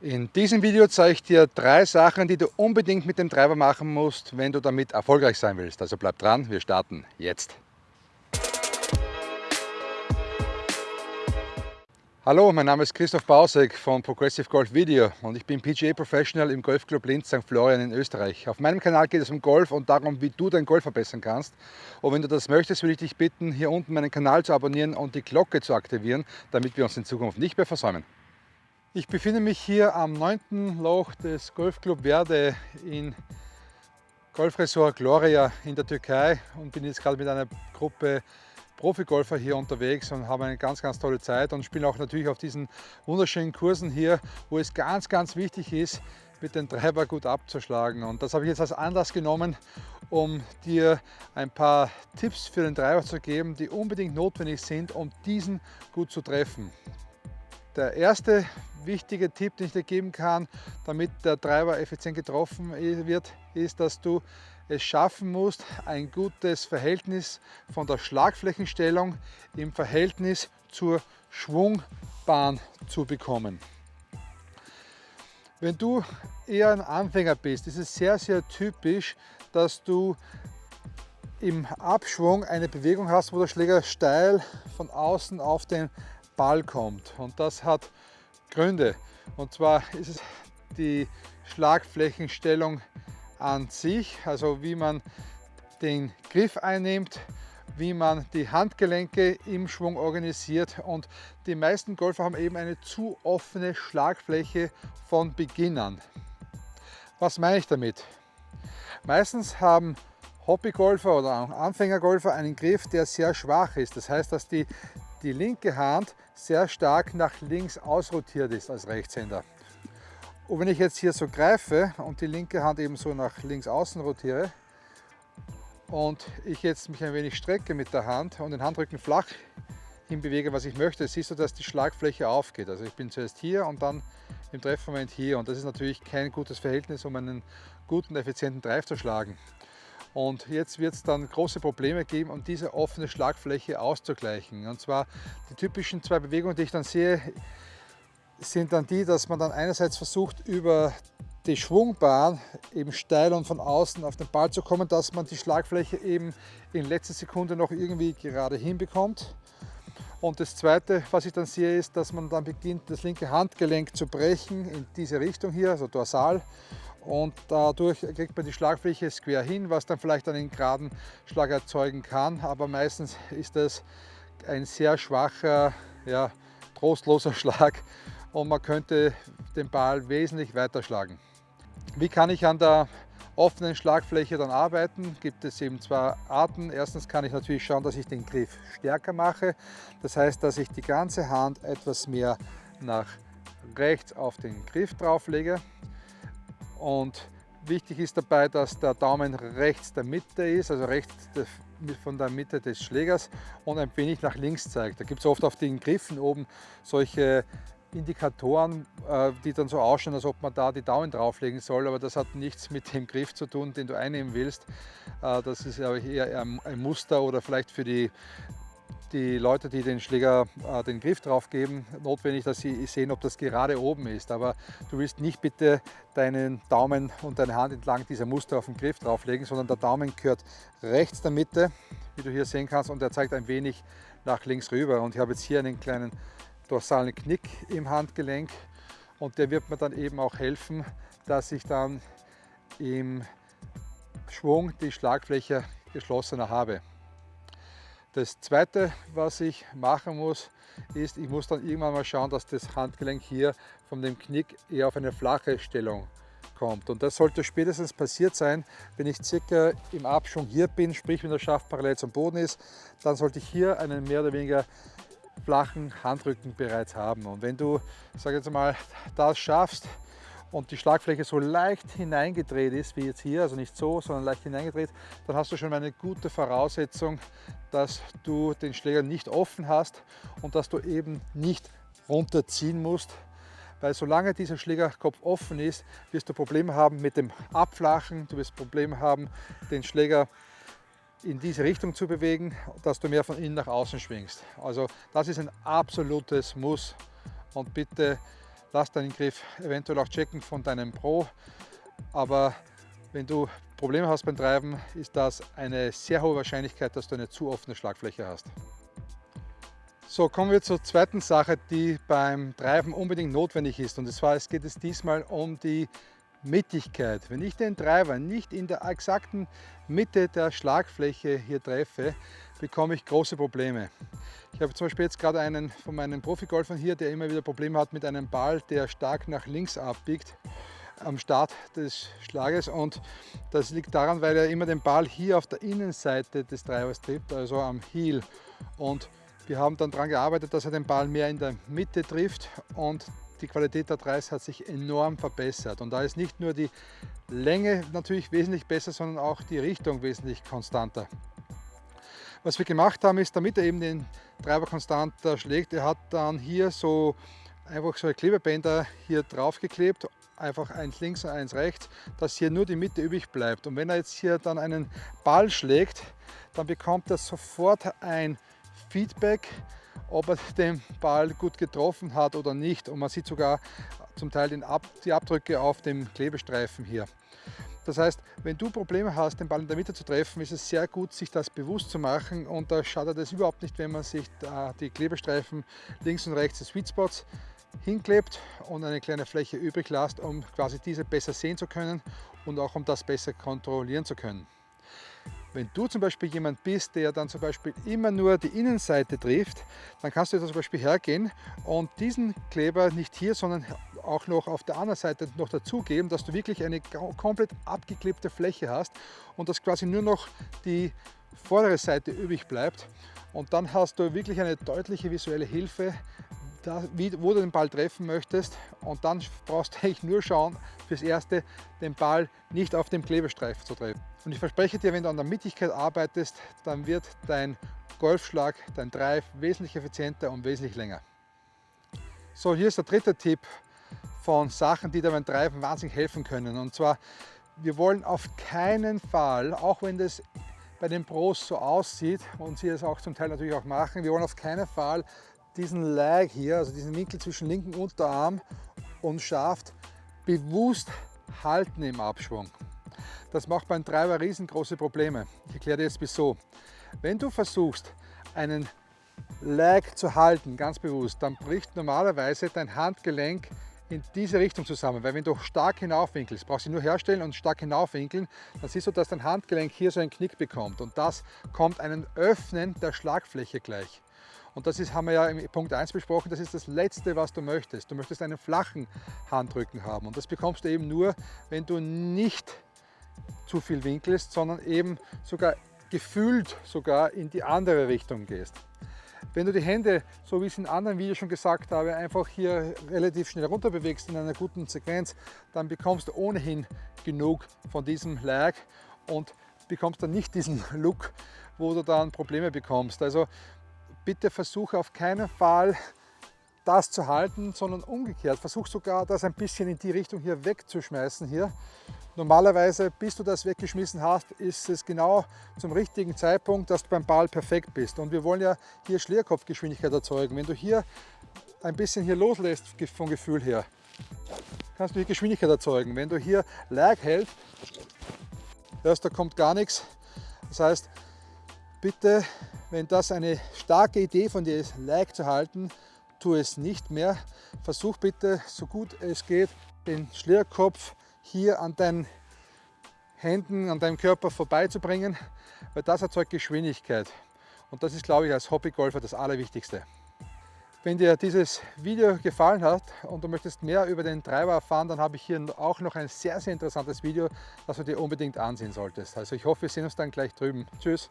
In diesem Video zeige ich dir drei Sachen, die du unbedingt mit dem Treiber machen musst, wenn du damit erfolgreich sein willst. Also bleib dran, wir starten jetzt. Hallo, mein Name ist Christoph Bausek von Progressive Golf Video und ich bin PGA Professional im Golfclub Linz St. Florian in Österreich. Auf meinem Kanal geht es um Golf und darum, wie du dein Golf verbessern kannst. Und wenn du das möchtest, würde ich dich bitten, hier unten meinen Kanal zu abonnieren und die Glocke zu aktivieren, damit wir uns in Zukunft nicht mehr versäumen. Ich befinde mich hier am 9. Loch des Golfclub Verde in Golfresort Gloria in der Türkei und bin jetzt gerade mit einer Gruppe Profigolfer hier unterwegs und habe eine ganz, ganz tolle Zeit und spiele auch natürlich auf diesen wunderschönen Kursen hier, wo es ganz, ganz wichtig ist, mit dem Treiber gut abzuschlagen. Und das habe ich jetzt als Anlass genommen, um dir ein paar Tipps für den Treiber zu geben, die unbedingt notwendig sind, um diesen gut zu treffen. Der erste wichtige Tipp, den ich dir geben kann, damit der Treiber effizient getroffen wird, ist, dass du es schaffen musst, ein gutes Verhältnis von der Schlagflächenstellung im Verhältnis zur Schwungbahn zu bekommen. Wenn du eher ein Anfänger bist, ist es sehr, sehr typisch, dass du im Abschwung eine Bewegung hast, wo der Schläger steil von außen auf den Ball kommt. Und das hat Gründe. Und zwar ist es die Schlagflächenstellung an sich, also wie man den Griff einnimmt, wie man die Handgelenke im Schwung organisiert und die meisten Golfer haben eben eine zu offene Schlagfläche von Beginn an. Was meine ich damit? Meistens haben Hobbygolfer oder Anfängergolfer einen Griff, der sehr schwach ist. Das heißt, dass die die linke Hand sehr stark nach links ausrotiert ist als Rechtshänder. Und wenn ich jetzt hier so greife und die linke Hand eben so nach links außen rotiere und ich jetzt mich ein wenig strecke mit der Hand und den Handrücken flach hinbewege, was ich möchte, siehst du, dass die Schlagfläche aufgeht. Also ich bin zuerst hier und dann im Treffmoment hier und das ist natürlich kein gutes Verhältnis, um einen guten, effizienten Drive zu schlagen. Und jetzt wird es dann große Probleme geben, um diese offene Schlagfläche auszugleichen. Und zwar die typischen zwei Bewegungen, die ich dann sehe, sind dann die, dass man dann einerseits versucht, über die Schwungbahn eben steil und von außen auf den Ball zu kommen, dass man die Schlagfläche eben in letzter Sekunde noch irgendwie gerade hinbekommt. Und das zweite, was ich dann sehe, ist, dass man dann beginnt, das linke Handgelenk zu brechen in diese Richtung hier, also dorsal und dadurch kriegt man die Schlagfläche quer hin, was dann vielleicht einen geraden Schlag erzeugen kann, aber meistens ist das ein sehr schwacher, ja, trostloser Schlag und man könnte den Ball wesentlich weiter schlagen. Wie kann ich an der offenen Schlagfläche dann arbeiten? Gibt es eben zwei Arten. Erstens kann ich natürlich schauen, dass ich den Griff stärker mache. Das heißt, dass ich die ganze Hand etwas mehr nach rechts auf den Griff drauflege. Und wichtig ist dabei, dass der Daumen rechts der Mitte ist, also rechts von der Mitte des Schlägers und ein wenig nach links zeigt. Da gibt es oft auf den Griffen oben solche Indikatoren, äh, die dann so ausschauen, als ob man da die Daumen drauflegen soll, aber das hat nichts mit dem Griff zu tun, den du einnehmen willst. Äh, das ist eher ein Muster oder vielleicht für die die Leute, die den Schläger äh, den Griff drauf geben, notwendig, dass sie sehen, ob das gerade oben ist. Aber du willst nicht bitte deinen Daumen und deine Hand entlang dieser Muster auf den Griff drauflegen, sondern der Daumen gehört rechts der Mitte, wie du hier sehen kannst, und er zeigt ein wenig nach links rüber. Und ich habe jetzt hier einen kleinen dorsalen Knick im Handgelenk und der wird mir dann eben auch helfen, dass ich dann im Schwung die Schlagfläche geschlossener habe. Das zweite, was ich machen muss, ist, ich muss dann irgendwann mal schauen, dass das Handgelenk hier von dem Knick eher auf eine flache Stellung kommt. Und das sollte spätestens passiert sein, wenn ich circa im Abschwung hier bin, sprich wenn der Schaft parallel zum Boden ist, dann sollte ich hier einen mehr oder weniger flachen Handrücken bereits haben. Und wenn du, sag jetzt mal, das schaffst, und die Schlagfläche so leicht hineingedreht ist, wie jetzt hier, also nicht so, sondern leicht hineingedreht, dann hast du schon eine gute Voraussetzung, dass du den Schläger nicht offen hast und dass du eben nicht runterziehen musst, weil solange dieser Schlägerkopf offen ist, wirst du Probleme haben mit dem Abflachen, du wirst Probleme haben, den Schläger in diese Richtung zu bewegen, dass du mehr von innen nach außen schwingst. Also das ist ein absolutes Muss und bitte lass deinen Griff eventuell auch checken von deinem Pro. Aber wenn du Probleme hast beim Treiben, ist das eine sehr hohe Wahrscheinlichkeit, dass du eine zu offene Schlagfläche hast. So, kommen wir zur zweiten Sache, die beim Treiben unbedingt notwendig ist. Und zwar es geht es diesmal um die Mittigkeit. Wenn ich den Treiber nicht in der exakten Mitte der Schlagfläche hier treffe, bekomme ich große Probleme. Ich habe zum Beispiel jetzt gerade einen von meinen Profigolfern hier, der immer wieder Probleme hat mit einem Ball, der stark nach links abbiegt am Start des Schlages und das liegt daran, weil er immer den Ball hier auf der Innenseite des Treibers trifft, also am Heel. Und wir haben dann daran gearbeitet, dass er den Ball mehr in der Mitte trifft und die Qualität der Dreis hat sich enorm verbessert. Und da ist nicht nur die Länge natürlich wesentlich besser, sondern auch die Richtung wesentlich konstanter. Was wir gemacht haben, ist, damit er eben den Treiber konstanter schlägt, er hat dann hier so einfach so Klebebänder hier drauf geklebt, einfach eins links und eins rechts, dass hier nur die Mitte übrig bleibt. Und wenn er jetzt hier dann einen Ball schlägt, dann bekommt er sofort ein Feedback, ob er den Ball gut getroffen hat oder nicht. Und man sieht sogar zum Teil Ab die Abdrücke auf dem Klebestreifen hier. Das heißt, wenn du Probleme hast, den Ball in der Mitte zu treffen, ist es sehr gut, sich das bewusst zu machen und da schadet es überhaupt nicht, wenn man sich die Klebestreifen links und rechts des Sweet Spots hinklebt und eine kleine Fläche übrig lässt, um quasi diese besser sehen zu können und auch um das besser kontrollieren zu können. Wenn du zum Beispiel jemand bist, der dann zum Beispiel immer nur die Innenseite trifft, dann kannst du zum Beispiel hergehen und diesen Kleber nicht hier, sondern auch noch auf der anderen Seite noch dazugeben, dass du wirklich eine komplett abgeklebte Fläche hast und dass quasi nur noch die vordere Seite übrig bleibt. Und dann hast du wirklich eine deutliche visuelle Hilfe, da, wie, wo du den Ball treffen möchtest und dann brauchst du eigentlich nur schauen, fürs Erste den Ball nicht auf dem Klebestreifen zu treffen. Und ich verspreche dir, wenn du an der Mittigkeit arbeitest, dann wird dein Golfschlag, dein Drive wesentlich effizienter und wesentlich länger. So, hier ist der dritte Tipp von Sachen, die dir beim Treiben wahnsinnig helfen können. Und zwar, wir wollen auf keinen Fall, auch wenn das bei den Pros so aussieht und sie es auch zum Teil natürlich auch machen, wir wollen auf keinen Fall diesen Lag hier, also diesen Winkel zwischen linken Unterarm und Schaft, bewusst halten im Abschwung. Das macht beim Treiber riesengroße Probleme. Ich erkläre dir jetzt wieso. Wenn du versuchst, einen Lag zu halten, ganz bewusst, dann bricht normalerweise dein Handgelenk in diese Richtung zusammen, weil wenn du stark hinaufwinkelst, brauchst du nur herstellen und stark hinaufwinkeln, dann siehst du, dass dein Handgelenk hier so einen Knick bekommt und das kommt einem Öffnen der Schlagfläche gleich. Und das ist, haben wir ja im Punkt 1 besprochen, das ist das Letzte, was du möchtest. Du möchtest einen flachen Handrücken haben und das bekommst du eben nur, wenn du nicht zu viel winkelst, sondern eben sogar gefühlt sogar in die andere Richtung gehst. Wenn du die Hände, so wie ich es in anderen Videos schon gesagt habe, einfach hier relativ schnell runter bewegst in einer guten Sequenz, dann bekommst du ohnehin genug von diesem Lag und bekommst dann nicht diesen Look, wo du dann Probleme bekommst. Also bitte versuche auf keinen Fall das zu halten, sondern umgekehrt. Versuch sogar das ein bisschen in die Richtung hier wegzuschmeißen hier. Normalerweise, bis du das weggeschmissen hast, ist es genau zum richtigen Zeitpunkt, dass du beim Ball perfekt bist. Und wir wollen ja hier Schlierkopfgeschwindigkeit erzeugen. Wenn du hier ein bisschen hier loslässt vom Gefühl her, kannst du hier Geschwindigkeit erzeugen. Wenn du hier Lag hältst, hörst, da kommt gar nichts. Das heißt, bitte wenn das eine starke Idee von dir ist, Like zu halten, tu es nicht mehr. Versuch bitte, so gut es geht, den Schlierkopf hier an deinen Händen, an deinem Körper vorbeizubringen, weil das erzeugt Geschwindigkeit. Und das ist, glaube ich, als Hobbygolfer das Allerwichtigste. Wenn dir dieses Video gefallen hat und du möchtest mehr über den Treiber erfahren, dann habe ich hier auch noch ein sehr, sehr interessantes Video, das du dir unbedingt ansehen solltest. Also ich hoffe, wir sehen uns dann gleich drüben. Tschüss!